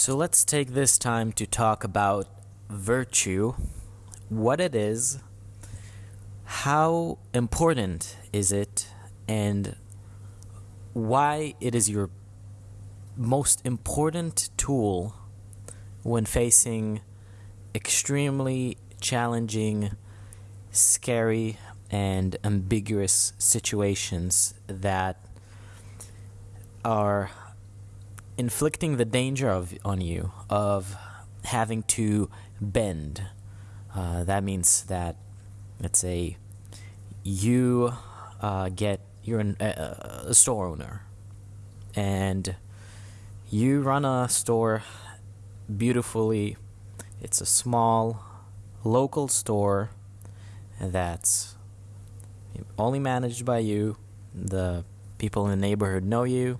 So let's take this time to talk about virtue, what it is, how important is it, and why it is your most important tool when facing extremely challenging, scary, and ambiguous situations that are inflicting the danger of on you of having to bend. Uh, that means that, let's say, you uh, get you're an, uh, a store owner, and you run a store beautifully. It's a small local store that's only managed by you. The people in the neighborhood know you,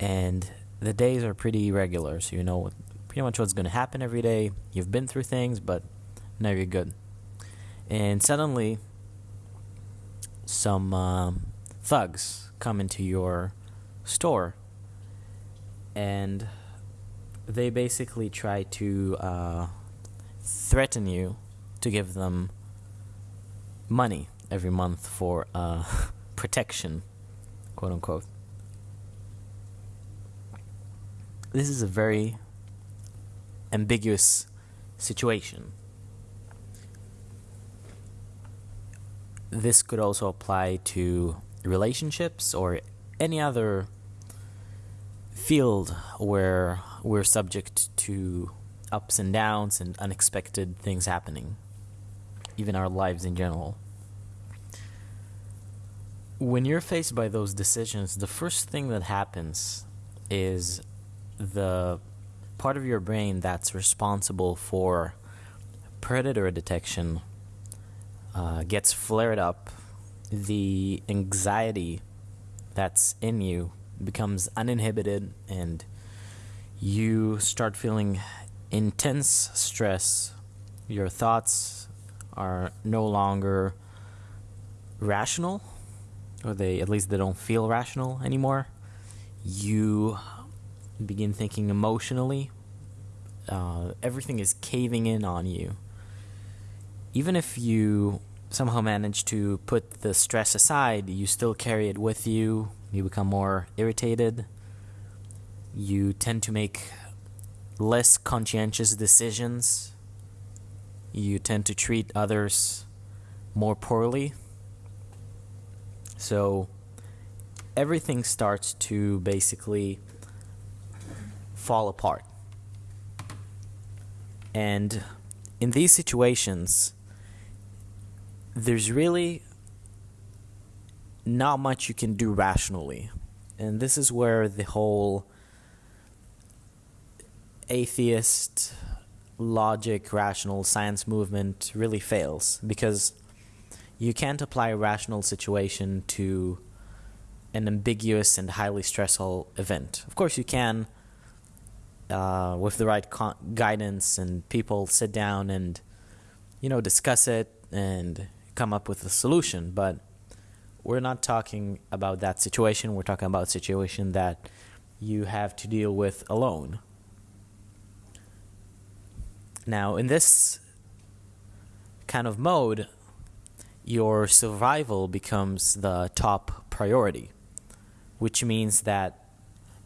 and the days are pretty regular, so you know pretty much what's going to happen every day. You've been through things, but now you're good. And suddenly, some um, thugs come into your store, and they basically try to uh, threaten you to give them money every month for uh, protection, quote unquote. This is a very ambiguous situation. This could also apply to relationships or any other field where we're subject to ups and downs and unexpected things happening, even our lives in general. When you're faced by those decisions, the first thing that happens is the part of your brain that's responsible for predator detection uh, gets flared up, the anxiety that's in you becomes uninhibited, and you start feeling intense stress. Your thoughts are no longer rational, or they at least they don't feel rational anymore. You begin thinking emotionally, uh, everything is caving in on you. Even if you somehow manage to put the stress aside, you still carry it with you. You become more irritated. You tend to make less conscientious decisions. You tend to treat others more poorly. So everything starts to basically fall apart. And in these situations, there's really not much you can do rationally. And this is where the whole atheist logic, rational science movement really fails because you can't apply a rational situation to an ambiguous and highly stressful event. Of course, you can uh, with the right guidance and people sit down and you know discuss it and come up with a solution. But we're not talking about that situation. We're talking about a situation that you have to deal with alone. Now in this kind of mode your survival becomes the top priority which means that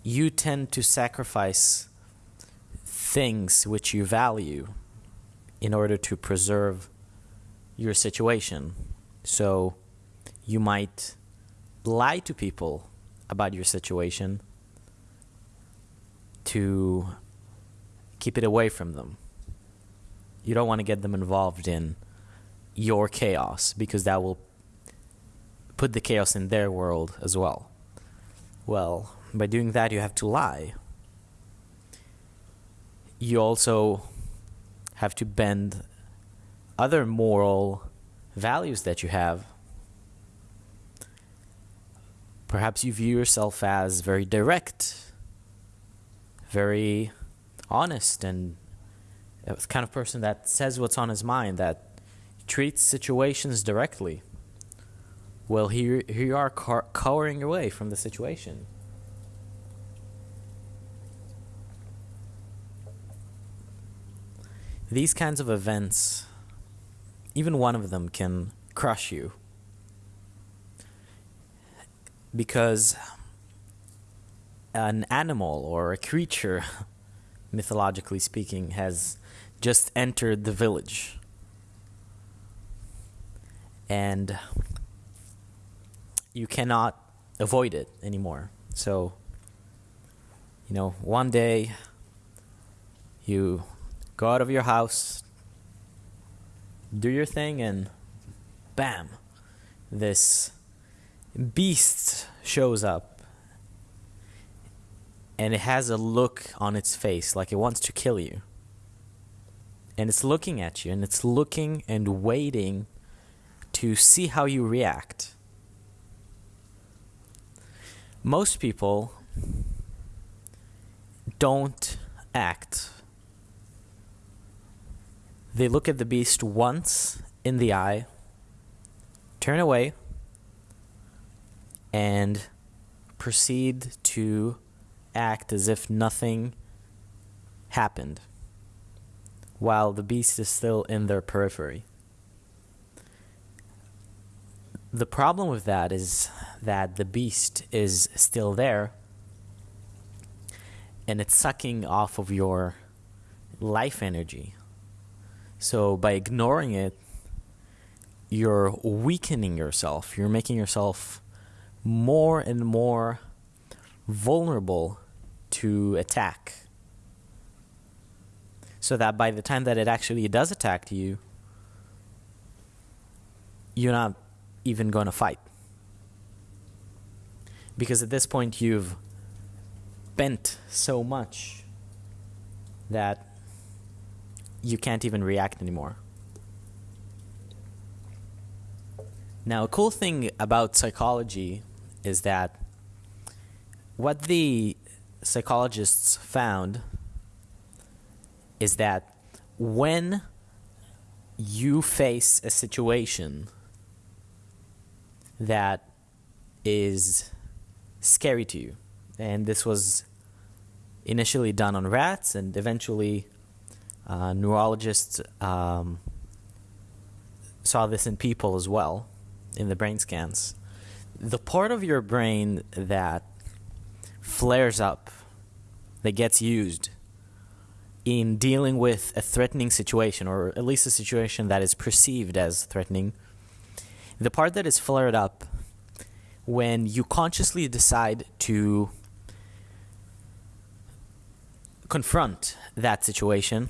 you tend to sacrifice things which you value in order to preserve your situation. So you might lie to people about your situation to keep it away from them. You don't want to get them involved in your chaos because that will put the chaos in their world as well. Well, by doing that, you have to lie you also have to bend other moral values that you have. Perhaps you view yourself as very direct, very honest, and the kind of person that says what's on his mind, that treats situations directly. Well, here, here you are cowering away from the situation. These kinds of events, even one of them can crush you. Because an animal or a creature, mythologically speaking, has just entered the village. And you cannot avoid it anymore. So, you know, one day you go out of your house, do your thing, and bam, this beast shows up. And it has a look on its face like it wants to kill you. And it's looking at you, and it's looking and waiting to see how you react. Most people don't act they look at the beast once in the eye, turn away, and proceed to act as if nothing happened while the beast is still in their periphery. The problem with that is that the beast is still there and it's sucking off of your life energy. So by ignoring it, you're weakening yourself. You're making yourself more and more vulnerable to attack. So that by the time that it actually does attack you, you're not even going to fight. Because at this point, you've bent so much that you can't even react anymore. Now, a cool thing about psychology is that what the psychologists found is that when you face a situation that is scary to you, and this was initially done on rats and eventually uh, neurologists um, saw this in people as well, in the brain scans. The part of your brain that flares up, that gets used in dealing with a threatening situation, or at least a situation that is perceived as threatening, the part that is flared up when you consciously decide to confront that situation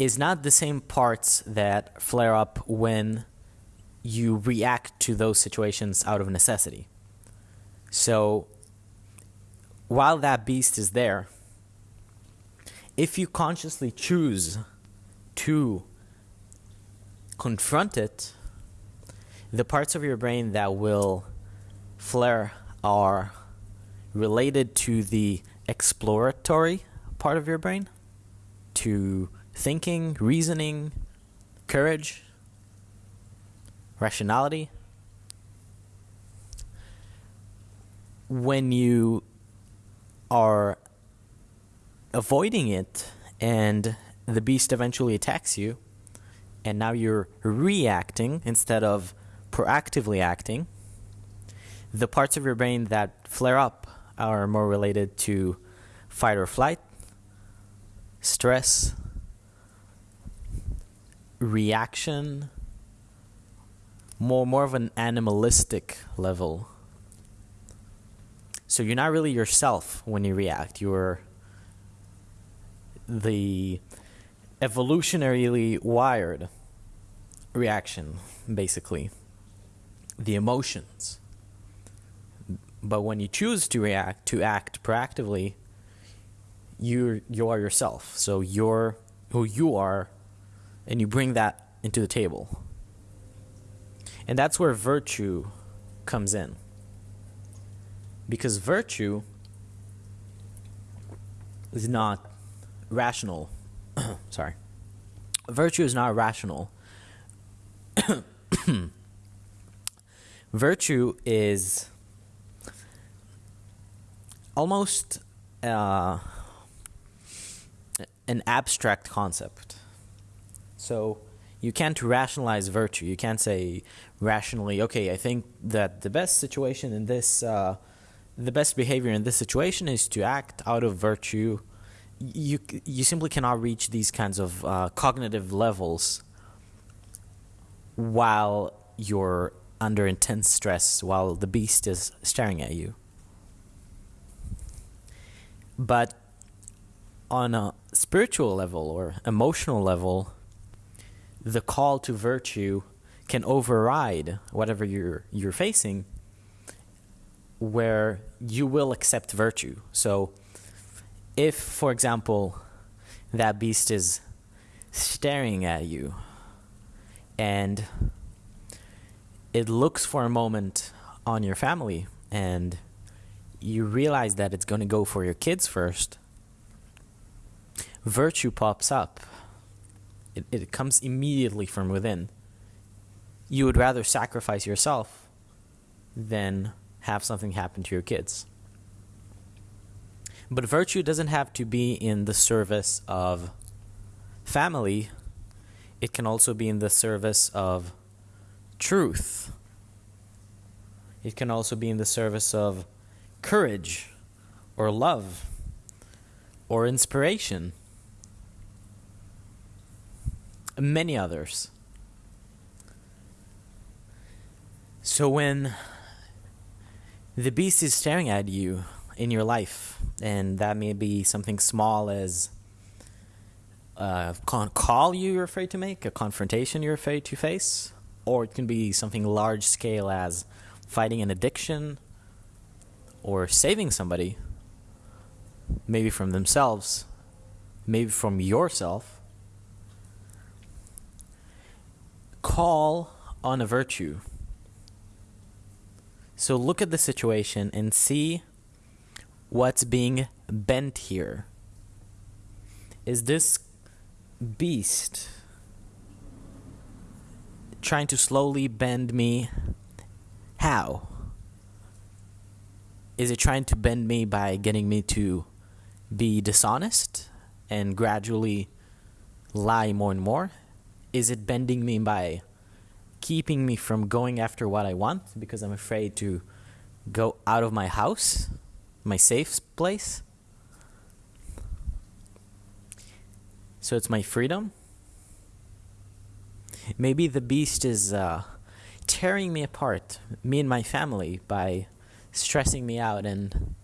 is not the same parts that flare up when you react to those situations out of necessity. So while that beast is there, if you consciously choose to confront it, the parts of your brain that will flare are related to the exploratory part of your brain, to thinking, reasoning, courage, rationality. When you are avoiding it and the beast eventually attacks you, and now you're reacting instead of proactively acting, the parts of your brain that flare up are more related to fight or flight, stress, reaction more more of an animalistic level. So you're not really yourself when you react. You're the evolutionarily wired reaction basically. The emotions. But when you choose to react to act proactively you you are yourself. So you're who you are and you bring that into the table. And that's where virtue comes in. Because virtue is not rational. Sorry. Virtue is not rational. virtue is almost uh, an abstract concept. So you can't rationalize virtue. You can't say rationally, okay, I think that the best situation in this, uh, the best behavior in this situation is to act out of virtue. You you simply cannot reach these kinds of uh, cognitive levels while you're under intense stress, while the beast is staring at you. But on a spiritual level or emotional level, the call to virtue can override whatever you're you're facing where you will accept virtue. So if for example that beast is staring at you and it looks for a moment on your family and you realize that it's going to go for your kids first virtue pops up it, it comes immediately from within. You would rather sacrifice yourself than have something happen to your kids. But virtue doesn't have to be in the service of family, it can also be in the service of truth. It can also be in the service of courage or love or inspiration many others. So when the beast is staring at you in your life, and that may be something small as uh, a call you you're afraid to make, a confrontation you're afraid to face, or it can be something large scale as fighting an addiction or saving somebody, maybe from themselves, maybe from yourself call on a virtue. So look at the situation and see what's being bent here. Is this beast trying to slowly bend me? How? Is it trying to bend me by getting me to be dishonest and gradually lie more and more? Is it bending me by keeping me from going after what I want because I'm afraid to go out of my house, my safe place? So it's my freedom? Maybe the beast is uh, tearing me apart, me and my family, by stressing me out and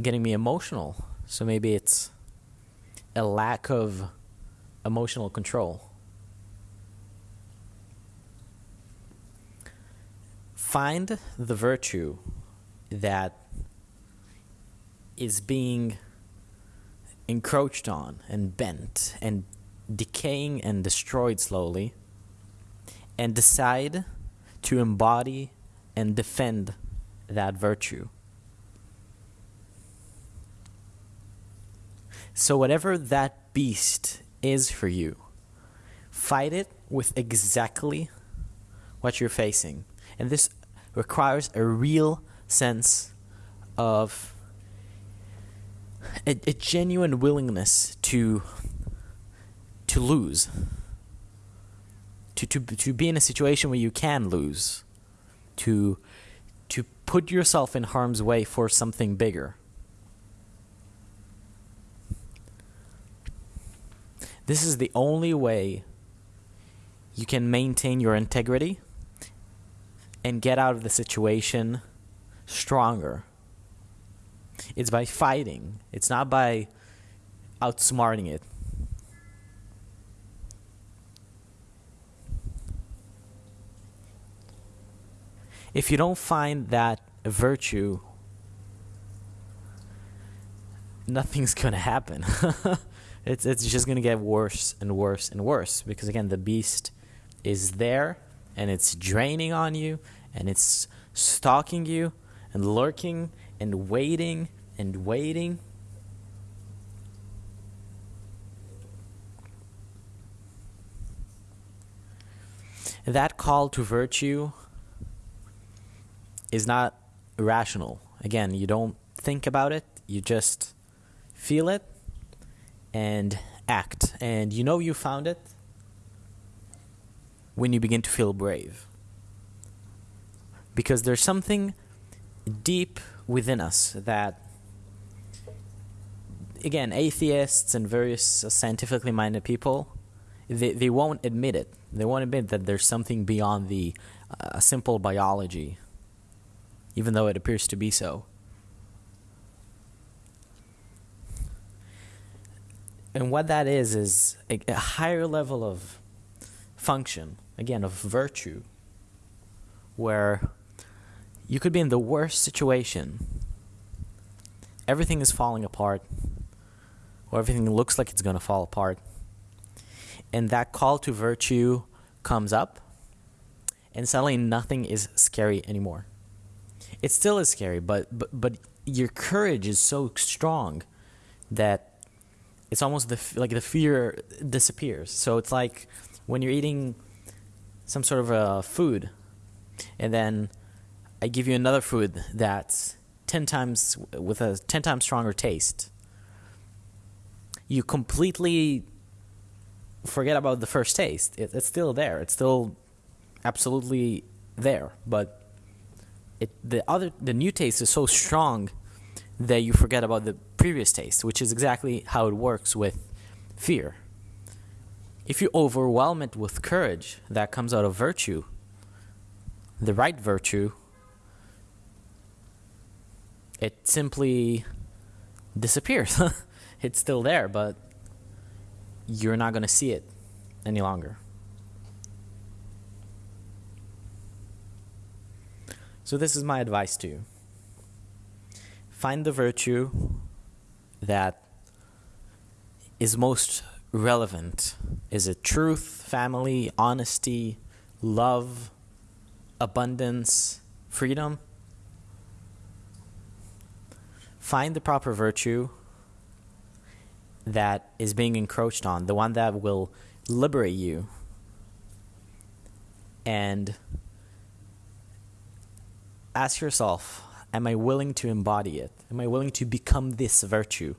getting me emotional. So maybe it's a lack of emotional control. Find the virtue that is being encroached on and bent and decaying and destroyed slowly and decide to embody and defend that virtue. So, whatever that beast is for you, fight it with exactly what you're facing. And this requires a real sense of a, a genuine willingness to to lose. To, to to be in a situation where you can lose. To to put yourself in harm's way for something bigger. This is the only way you can maintain your integrity and get out of the situation stronger. It's by fighting, it's not by outsmarting it. If you don't find that virtue, nothing's going to happen. it's it's just going to get worse and worse and worse because again the beast is there and it's draining on you and it's stalking you and lurking and waiting and waiting. That call to virtue is not irrational. Again, you don't think about it, you just feel it, and act. And you know you found it when you begin to feel brave. Because there's something deep within us that, again, atheists and various scientifically minded people, they, they won't admit it. They won't admit that there's something beyond the uh, simple biology, even though it appears to be so. And what that is, is a, a higher level of function, again, of virtue, where you could be in the worst situation. Everything is falling apart, or everything looks like it's going to fall apart. And that call to virtue comes up, and suddenly nothing is scary anymore. It still is scary, but, but, but your courage is so strong that it's almost the like the fear disappears. So it's like when you're eating some sort of a food, and then I give you another food that's ten times with a ten times stronger taste. You completely forget about the first taste. It, it's still there. It's still absolutely there, but it the other the new taste is so strong that you forget about the previous taste, which is exactly how it works with fear. If you overwhelm it with courage that comes out of virtue, the right virtue, it simply disappears. it's still there, but you're not going to see it any longer. So, this is my advice to you find the virtue that is most relevant. Is it truth, family, honesty, love, abundance, freedom? Find the proper virtue that is being encroached on, the one that will liberate you. And ask yourself am I willing to embody it? Am I willing to become this virtue?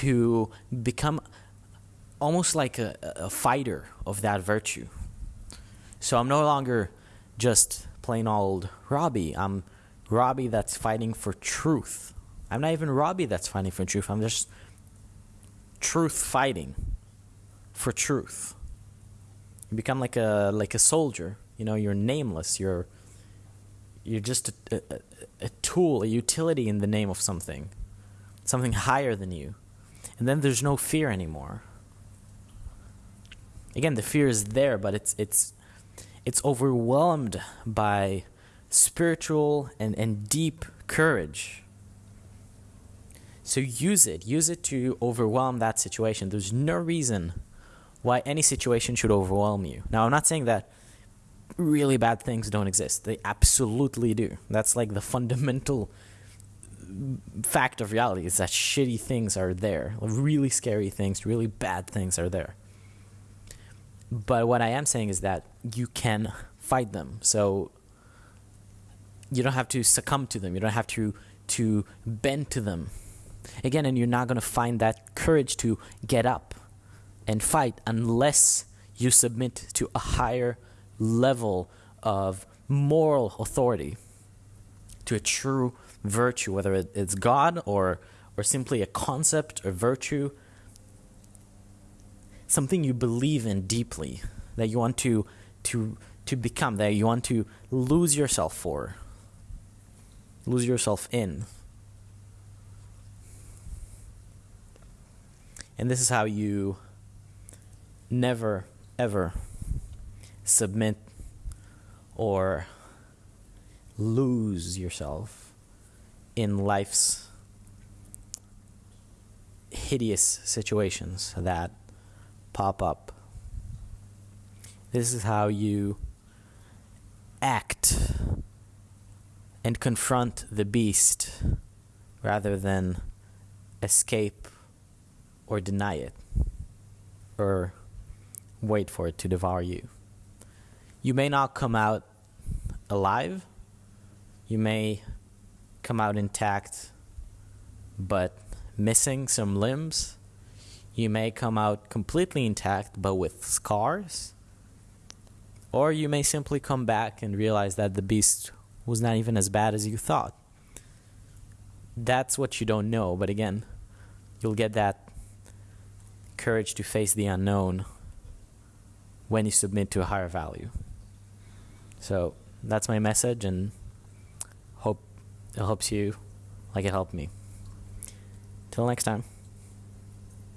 To become almost like a, a fighter of that virtue. So I'm no longer just plain old Robbie. I'm Robbie that's fighting for truth. I'm not even Robbie that's fighting for truth. I'm just truth fighting for truth. You become like a like a soldier. You know, you're nameless. You're you're just a, a, a tool, a utility in the name of something, something higher than you. And then there's no fear anymore. Again, the fear is there, but it's it's it's overwhelmed by spiritual and, and deep courage. So use it. Use it to overwhelm that situation. There's no reason why any situation should overwhelm you. Now, I'm not saying that really bad things don't exist. They absolutely do. That's like the fundamental fact of reality is that shitty things are there. Really scary things, really bad things are there. But what I am saying is that you can fight them. So you don't have to succumb to them. You don't have to to bend to them. Again, and you're not going to find that courage to get up and fight unless you submit to a higher level of moral authority to a true virtue, whether it's God or, or simply a concept or virtue, something you believe in deeply, that you want to, to, to become, that you want to lose yourself for, lose yourself in. And this is how you never, ever submit or lose yourself in life's hideous situations that pop up. This is how you act and confront the beast rather than escape or deny it or wait for it to devour you you may not come out alive. You may come out intact, but missing some limbs. You may come out completely intact but with scars. Or you may simply come back and realize that the beast was not even as bad as you thought. That's what you don't know, but again, you'll get that courage to face the unknown when you submit to a higher value. So that's my message, and hope it helps you like it helped me. Till next time.